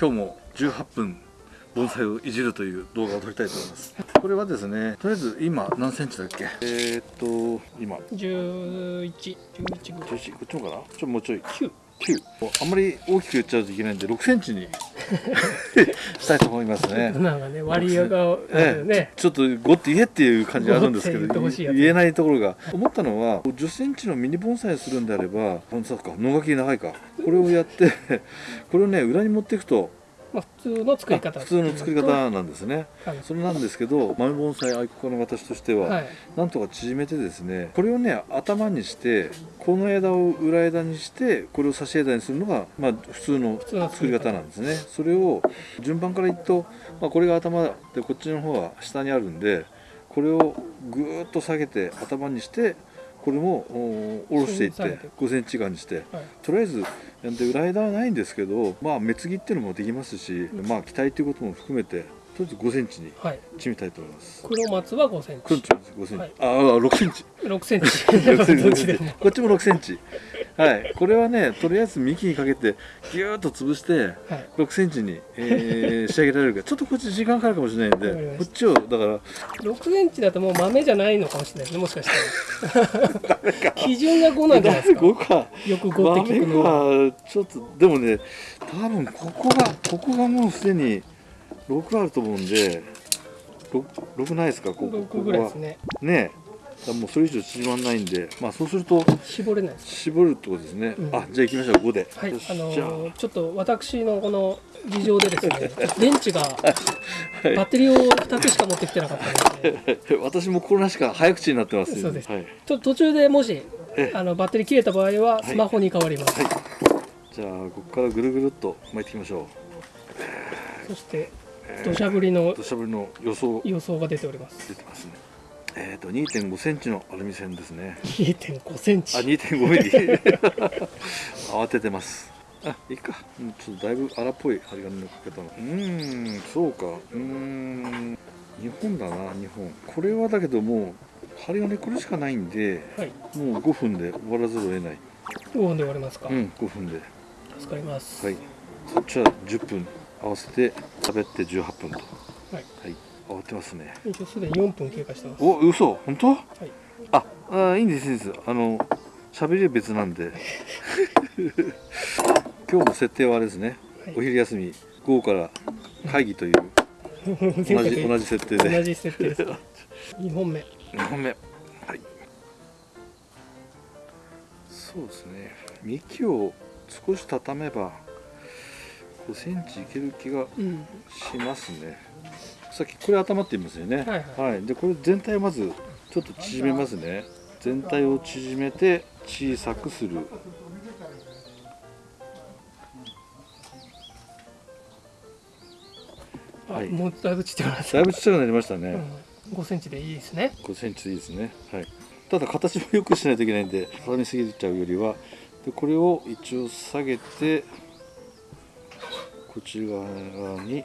今日も18分盆栽をいじるという動画を撮りたいと思います。これはですねとりあえず今何センチだっけ？えー、っと今。11、11ぐらい。11こっちもかな？ちょっともうちょい。9。9あんまり大きく言っちゃうといけないんで6センチに。したいと思いますね。なんかね、割合があるええよね。ちょっと5って言えっていう感じがあるんですけ5って言ってど言えないところが。思ったのは10センチのミニ盆栽するんであれば盆栽か野垣長いか。これをやってこれをね裏に持っていくとまあ、普通の作り方。普通の作り方なんですねはい。それなんですけど豆盆栽愛好家の私としては、はい。なんとか縮めてですねこれをね頭にしてこの枝を裏枝にしてこれを差し枝にするのが、まあ、普通の作り方なんですねそれを順番からいくと、まあ、これが頭でこっちの方は下にあるんでこれをぐーっと下げて頭にしてこれもお下ろしていって下げて5センチ間にしてはい。とりあえずで裏枝はないんですけどまあ目継ぎっていうのもできますし、まあ期待ということも含めてとりあえず5センチにはい。縮めたいと思います。黒松は5センチ。くんち5センチ、はいああ6センチ6センチ。6センチ。こっちも6センチはいこれはねとりあえず幹にかけてギューッと潰してはい。6センチに、えー仕上げられるかちょっとこっち時間かかるかもしれないんでこっちをだから6センチだともう豆じゃないのかもしれないですね、もしかしたら。基準が5なんじゃないですか。5かよく5って聞くのは。ちょっとでもね多分ここがここがもうすでに6あると思うんで 6, 6ないですか？こここ6こはぐらいですね。ねらもうそれ以上縮まんないんでまあそうすると絞れないです。絞るってことですね、うん。あじゃあ行きましょう。5で。はいあのーちょっと私のこの事情でですね、電池がはい。バッテリーを2つしか持ってきてなかったので、私もこれなしか早口になってますそうです。はい、ちょっと途中でもしえあのバッテリー切れた場合はスマホに変わります。はい。じゃあここからぐるぐるっと巻いていきましょそしてう土砂降りの土砂降りの予想。予想が出ております。出てますねえっ、と2.5センチのアルミ線ですね。2.5センあチ。2.5ミリ。慌ててます。あいいか。うんちょっとだいぶ荒っぽい針金のかけたの。うーんそうか。うーん。2本だな2本。これはだけどもう針金これしかないんではい。もう5分で終わらざるを得ない。5分で終わりますか？うん5分で。助かります。はい。そっちは10分合わせて喋って18分と。はい。はい慌てますね。すでに4分経過してます。お嘘本当？はい。ああいいんですいいんです。あの喋りは別なんで。今日の設定はあれですね、はい。お昼休み午後から会議という前 同回じ同じ設定で。同じ設定です。2本目。2本目。はい。そうですね。幹を少し畳めば5センチいける気がうん。しますねさっきこれ頭って言いますよね。はいはい、でこれ全体をまずちょっと縮めますね。全体を縮めて小さくする。はい。もうだいぶちっちゃくな。だいぶちっちゃくなりましたね、うん。5センチでいいですね。5センチでいいですね。はい。ただ形もよくしないといけないんで畳みすぎちゃうよりは。でこれを一応下げてこっち側に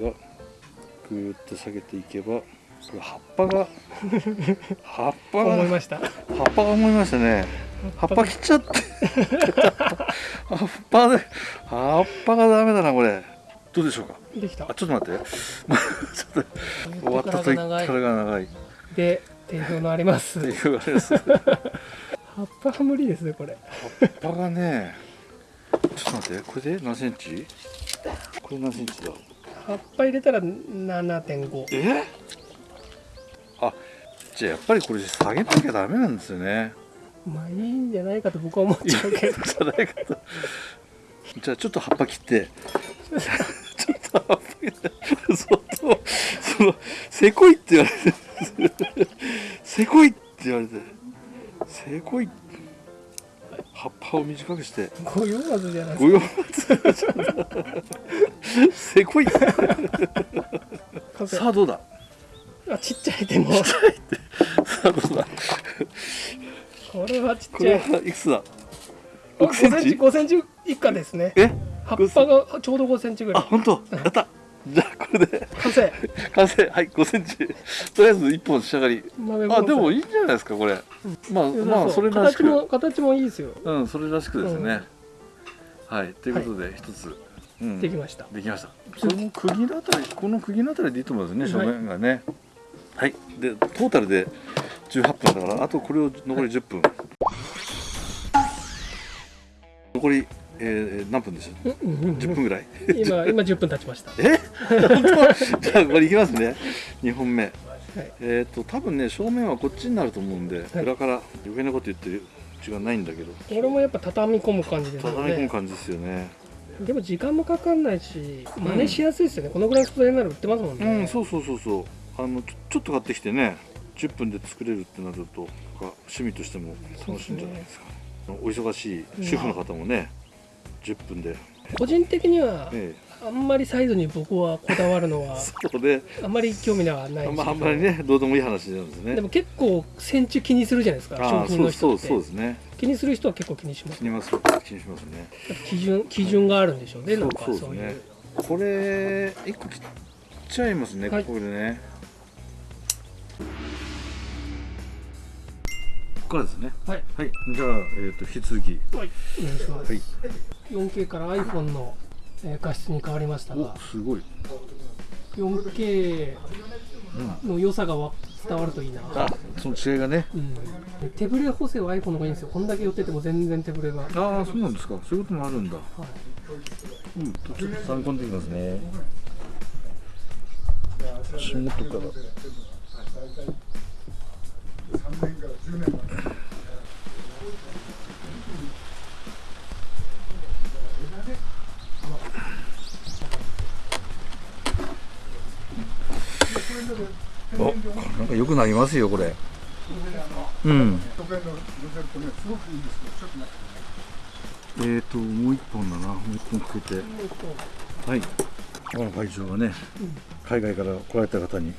がぐーっと下げていけば葉っぱが 葉っぱが思いました。葉っぱが思いましたね。葉っぱ切っちゃって。葉っぱで葉っぱがダメだなこれ。どうでしょうか？できた。あ。ちょっと待って。ちょっと終わった時かが長いらが長い。っで定評のあります。ていうあれです。葉葉っぱが無理ですねこれ。っぱがねちょっと待ってこれで何センチ？これ何センチだ？葉っぱ入れたら7.5え？あじゃあやっぱりこれ下げなきゃダメなんですよね。まあいいんじゃないかと僕は思っちゃうけど。じゃないかとじゃあちょっと葉っぱ切って。ちょっと葉っぱ切って。そっとそのせこいって言われてせこいって言われてせこい葉っぱを短くして。ご用じゃないご用せこい。かさあどうだ？あちっちゃいでも。さあどうだ？これはちっちゃい。はいくつだ？あ6センチ5センチ以下ですね。え？葉っぱがちょうど5センチぐらい。あ本当？やったじゃあここれで。完成。完成。はい5センチ。とりあえず1本仕上がり。あでもいいんじゃないですかこれ、まあ良さまあうそれらし形もく形もいいですよ。うんそれらしくですね、はい。ということで一つ、うん。できました。できました。この釘のあたりこの釘のあたりでいいと思いますね正面がね。はい、でトータルで18分だからあとこれを残り10分、残り、えー、何分でしょううんうんうん。10分ぐらい。今今10分経ちました。え？本当？じゃあこれいきますね。2本目。はい。えっ、と多分ね正面はこっちになると思うんで、はい。裏から余計なこと言ってる違いないんだけど。これもやっぱ畳み込む感じですよ畳み込むね感じですよね。でも時間もかかんないし真似しやすいですよね、このぐらいの素材なら売ってますもんね、うんそうそうそうそう。あのちょちょっと買ってきてね。10分で作れるってなると趣味としても楽しいんじゃないですか。お忙しい主婦の方もね、10分で、個人的にはえあんまりサイズに僕はこだわるのえ、は そうであんまり興味はないんですけどあんまあんまりねどうでもいい話なんですね。でも結構センチ気にするじゃないですか商品の人って。そうそうそうですね。気にする人は結構気にします気にます気にしますね。基準基準があるんでしょうねなんかそういう。ね。これ一個切っちゃいますね、はい。ここでねからですね。はい。はい。じゃあ、えー、と引き続き。はい。お願い。します、はい 4K から iPhone の、えー画質に変わりましたおがすごい。4K の良さがわ伝わるといいな、あその違いがね。うん、手ブレ補正は iPhone の方がいいんですよ。こんだけ寄ってても全然手ブレが、はい、ああそうなんですか。そういうこともあるんだ。うん。ちょっと参考にできますね。足元からおなんか良くなりますよこれ。うん。えーともう一本だな。もう一本かけて。はい。あの会場がね海外から来られた方に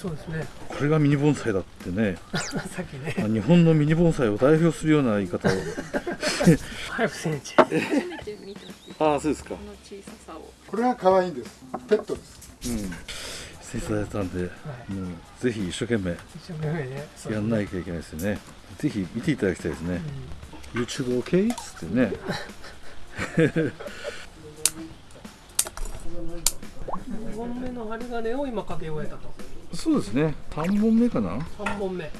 そうですね。これがミニ盆栽だってね。さっきね。あ日本のミニ盆栽を代表するような言い方を。5センチ初めて見たああそうですか。この小ささを。これが可愛いんです。ペットです。うん。していただいたんで、い。もうぜひ一生懸命一生懸命ね。そうやんないといけないですよね。ぜひ見ていただきたいですね、YouTube OK? っつってね。2本目の針金を今かけ終えたとそうですね。3本目かな？はい3本目。はい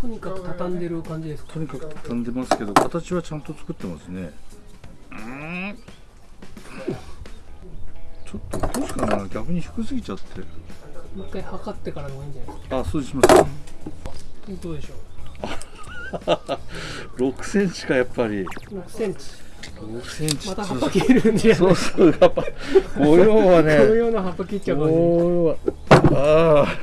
とにかく畳んでる感じですか？とにかく畳んでますけど形はちゃんと作ってますね。うん。ちょっとどうしかな。逆に低すぎちゃって。もう一回測ってからの方がいいんじゃないですか？あそうします。どうでしょ6 センチかやっぱり。う6センチ。6センチ。また葉っぱ切るんじゃない？そうそうやっぱ。模様はね。同様の葉っぱ切っちゃう感じ。模様はああ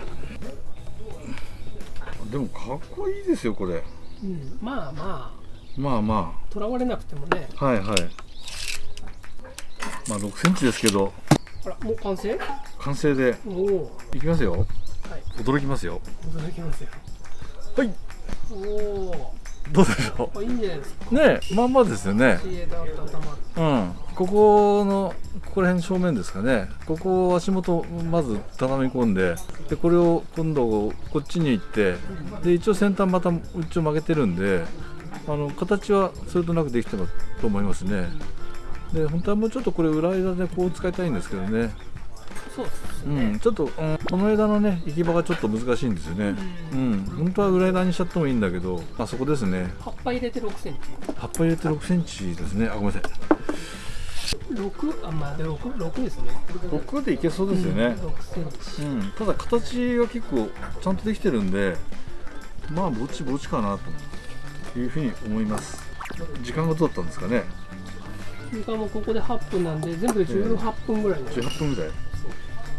でもかっこいいですよこれ。うん、まあままあまあ。とらわれなくてもね。あはいはい。まあ6センチですけど。あらもう完成？完成で。いきますよ。はい。驚きますよ。驚きますよ。はい。おおどうでしょあいいんじゃないですか？うねえ。まあまあですよね。うん。ここのここら辺正面ですかね。ここを足元まず畳み込んででこれを今度こっちに行ってで一応先端また一応曲げてるんであの形はそれとなくできてると思いますね。で本当はもうちょっとこれ裏枝でこう使いたいんですけどね。そうですうん、ちょっと、うんこの枝のね行き場がちょっと難しいんですよね。うん。本当は裏枝にしちゃってもいいんだけどまあそこですね。葉っぱ入れて6センチ。葉っぱ入れて6センチですね。あごめんなさい6あまあで 6, 6ですね。6でいけそうですよね、6センチ。うん、ただ形が結構ちゃんとできてるんでまあぼちぼちかなというふうに思います。時間がどうだったんですかね。時間もここで8分なんで全部で18分ぐらいね18分ぐらい。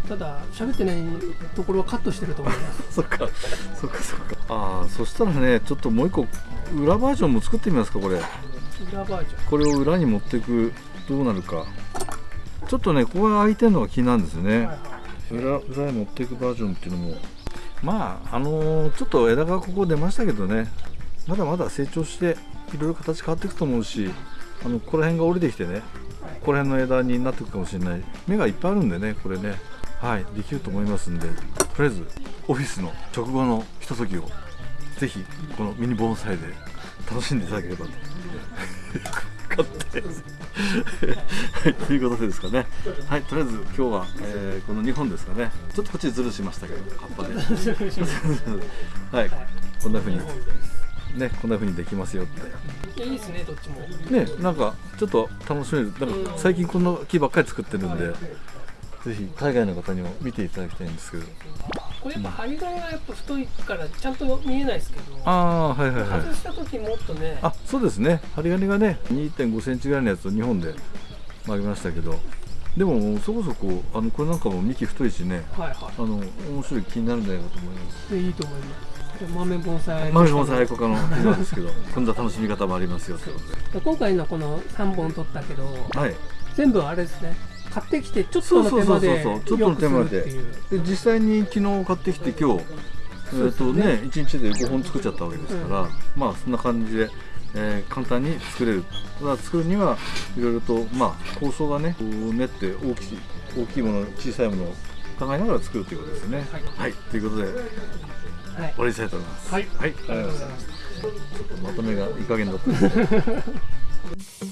ただ喋ってないところはカットしてると思います。そっかそっかそっか。ああそしたらねちょっともう一個裏バージョンも作ってみますかこれ。裏バージョン。これを裏に持っていくどうなるか。ちょっとねここが空いてるのが気なんですよね、裏裏に持っていくバージョンっていうのも。まああのーちょっと枝がここ出ましたけどね。まだまだ成長していろいろ形変わっていくと思うしあのここら辺が降りてきてね。ここら辺の枝になっていくかもしれない。芽がいっぱいあるんでねこれね。はいできると思いますんで。とりあえずオフィスの直後のひとときをぜひこのミニ盆栽で楽しんでいただければとい、ということでですかね。はい、とりあえず今日は、えーこの2本ですかね。ちょっとこっちずるしましたけど、葉っぱで。はい、こんな風にね、こんな風にできますよって。いいですねどっちもね、なんかちょっと楽しめる。なんか最近こんな木ばっかり作ってるんで、ぜひ海外の方にも見ていただきたいんですけど。これやっぱ針金がやっぱ太いからちゃんと見えないですけどああ、はいはいはい。外した時もっとねあ、そうですね。針金がね、2.5センチぐらいのやつを2本で曲げましたけど、でもそこそこあのこれなんかも幹太いしね、はいはあの面白い気になるんじゃないかと思います。いでいいと思います。豆盆栽マルモン愛好家の日なんですけど、こんな楽しみ方もありますよというこ今回のこの3本取ったけどとで。はい。全部あれですね。買ってきてちょっとの手間でちょっとの手間で。実際に昨日買ってきて今日、えっとね、1日で5本作っちゃったわけですから、まあそんな感じで、えー簡単に作れる。ただ作るにはいろいろとまあ構想がね、練って大きい大きいもの、小さいものを考えながら作るということですね。はい、ということで終はいわりにしたいと思います。はいはい、ありがとうございますまとめがいい加減だった。